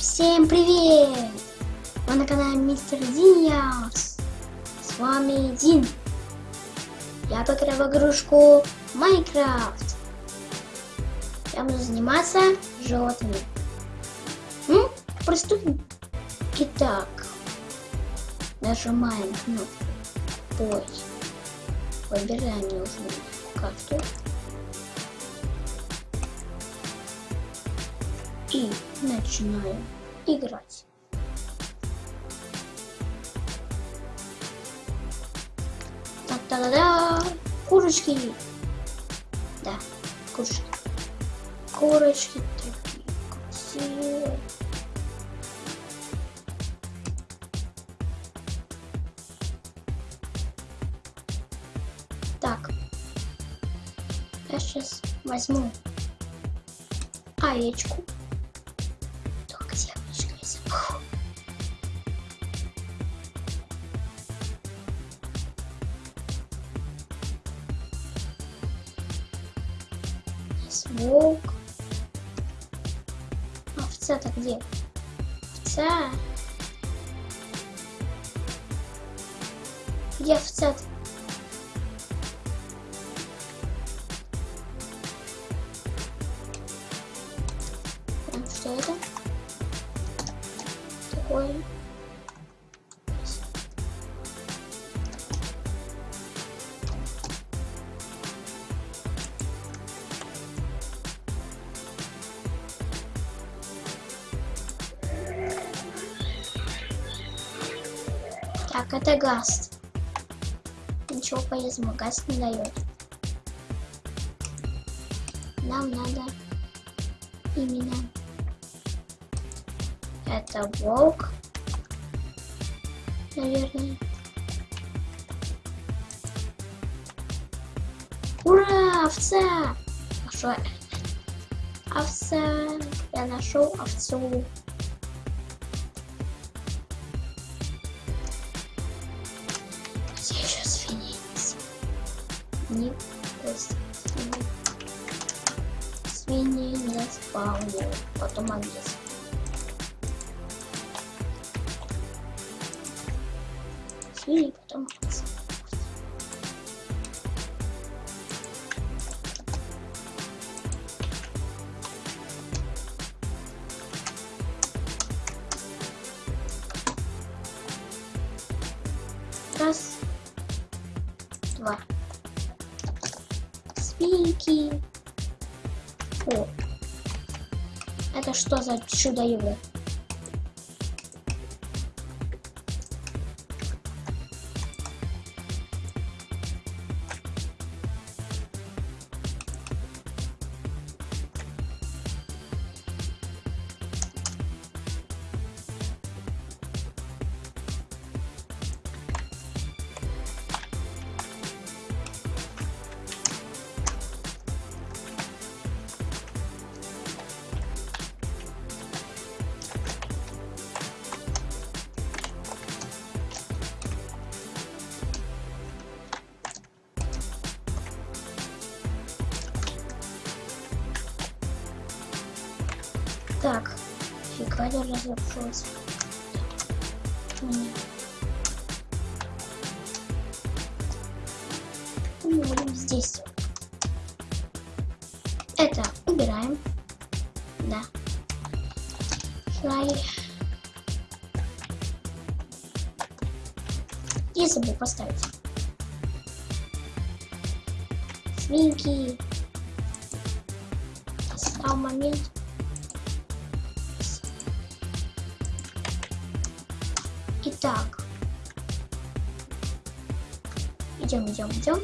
Всем привет! Вы на канале Мистер Диас. С вами Дин. Я поиграю в игрушку Майнкрафт. Я буду заниматься животными. Ну, приступим. Итак, нажимаем кнопку Бой. Выбираем нужную карту. И начинаем играть. Та-та-да-да! Курочки! Да, курочки. Курочки такие красивые. Так. Я сейчас возьму овечку. Где? Овца. Где овца-то? Так, Так, это газ. Ничего полезного газ не дает. Нам надо именно это волк, наверное. Ура, овца! Хорошо. Овца. Я нашел овцу. Не свиньи. Не спавнил. Потом овец. свиньи, потом что за чудо-юдо? Так, фига я разрушилась. Мы будем здесь. Это убираем. Да. Флай. И забыл поставить. Свинки. Стал момент. Итак. Идем, идем, идем.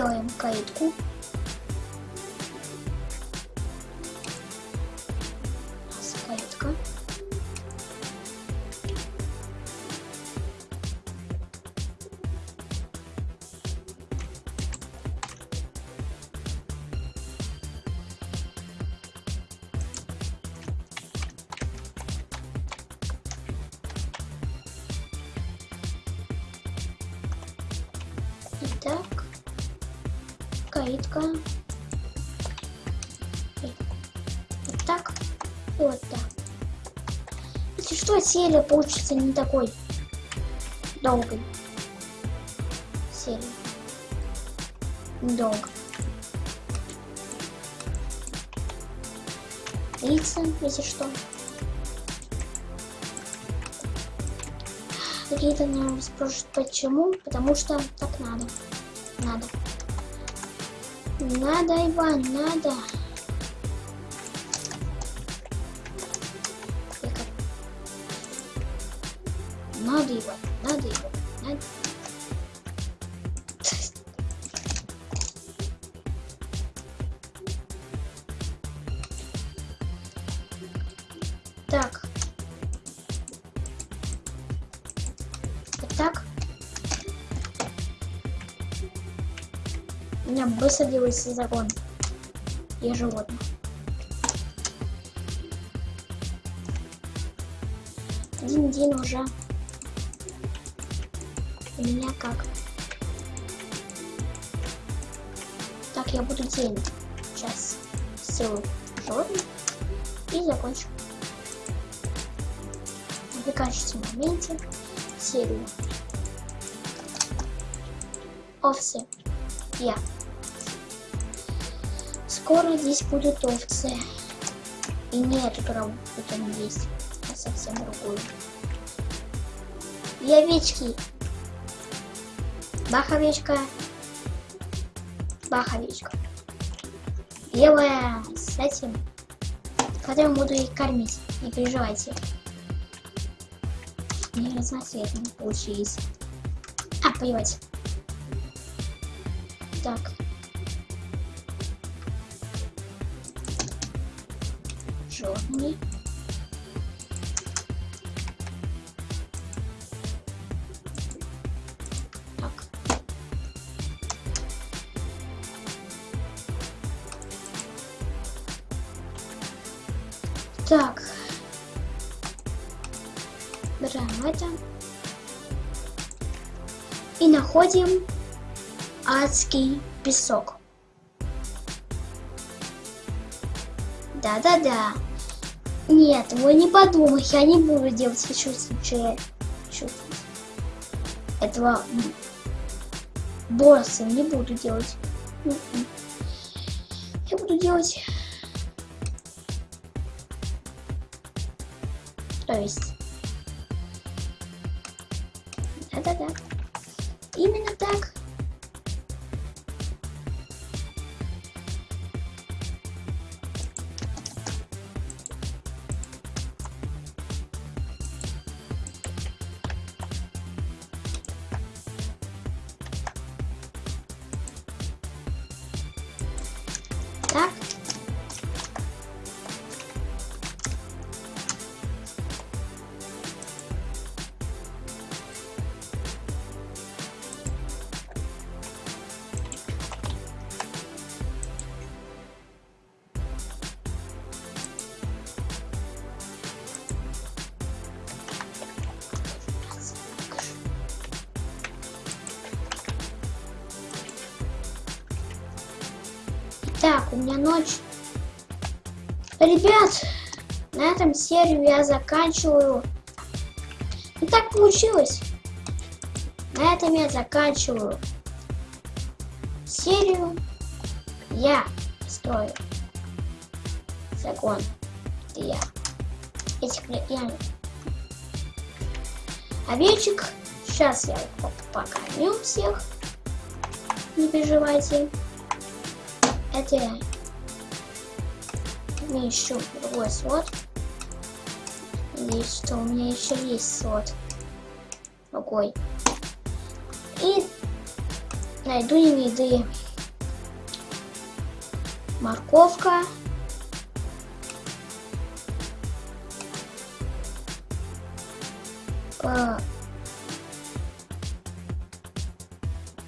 Делаем каитку. Каитка. Итак, каитка. И Вот так. Вот так. Если что, серия получится не такой долгой. Серия. Долго. Лица, если что. Какие-то меня спрашивают, почему? Потому что так надо. Надо. Надо, Иван, надо. Надо, Иван, надо, Иван, надо. Так. Вот так. Меня высадился закон. Я животное. Один день уже. У меня как? Так, я буду день. Сейчас ссылку животных и закончу. В качестве моменте серию. Овцы. Я. Скоро здесь будут овцы. И не эту траву, которая есть, а совсем другую. И овечки. Бах, овечка. Белая с этим. Потом буду их кормить. Не переживайте. Не разноцветные получились. А, плевать. Так. Черные. Так. Так. Берем это. И находим адский песок. Да-да-да. Нет, вы не подумай, я не буду делать чувствующее чувствовать. Этого босса не буду делать. М-м. Я буду делать... То есть... Так, у меня ночь. Ребят, на этом серию я заканчиваю. И так получилось. На этом я заканчиваю серию. Я строю закон. Это я. Этих я. Овечек. Сейчас я покормю всех. Не переживайте. Я не ищу другой слот. Надеюсь, что у меня еще есть слот. Другой. И найду не еды. Морковка. По...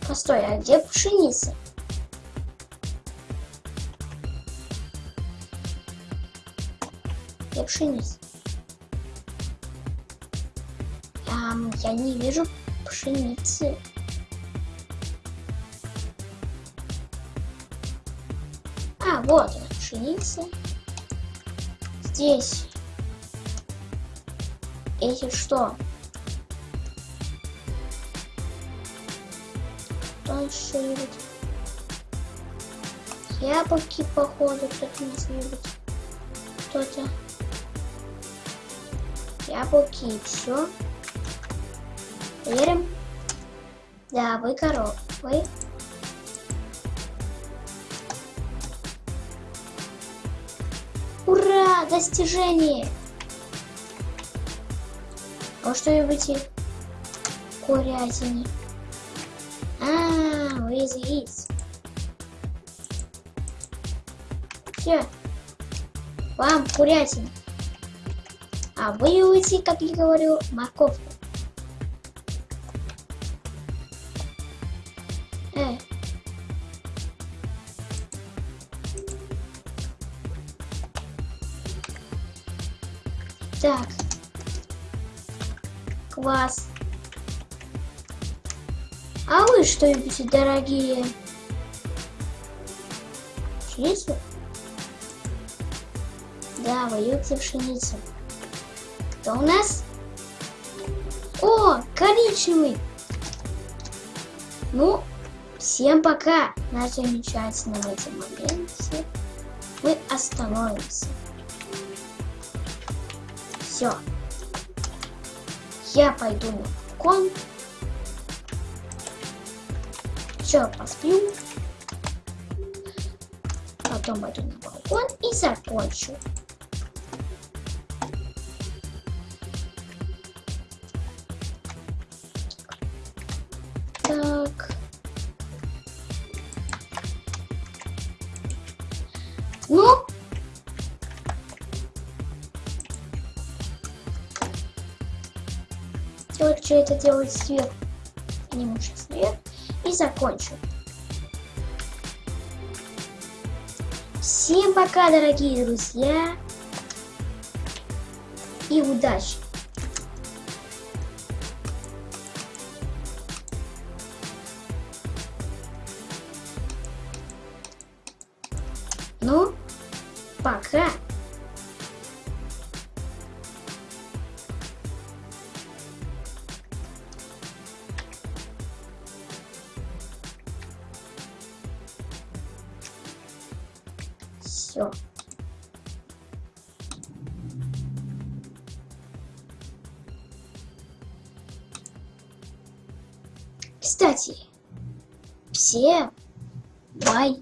Постой, а где пшеница? Где пшеница? Ам, я не вижу пшеницы. А, вот пшеница. Здесь. Эти что? Что еще любит? Яблоки, походу, кто-то не любит. Кто-то. Яблоки и все. Верим? Да, вы коров. Ура! Достижение! А что я выйти? Курятины. А, вы из яиц. Все. Вам курятина. А вы уйти, как я говорю, морковку. Э. Так. Класс. А вы что любите, дорогие? Пшеницу? Да, вы любите пшеницу. Кто у нас? О, коричневый. Ну, всем пока. На замечательном этом моменте мы остановимся. Все. Я пойду на балкон. Все, посплю. Потом пойду на балкон и закончу. Что это делать сверху. Сниму сейчас вверх и закончу. Всем пока, дорогие друзья. И удачи! Все. Кстати, бай. Бай.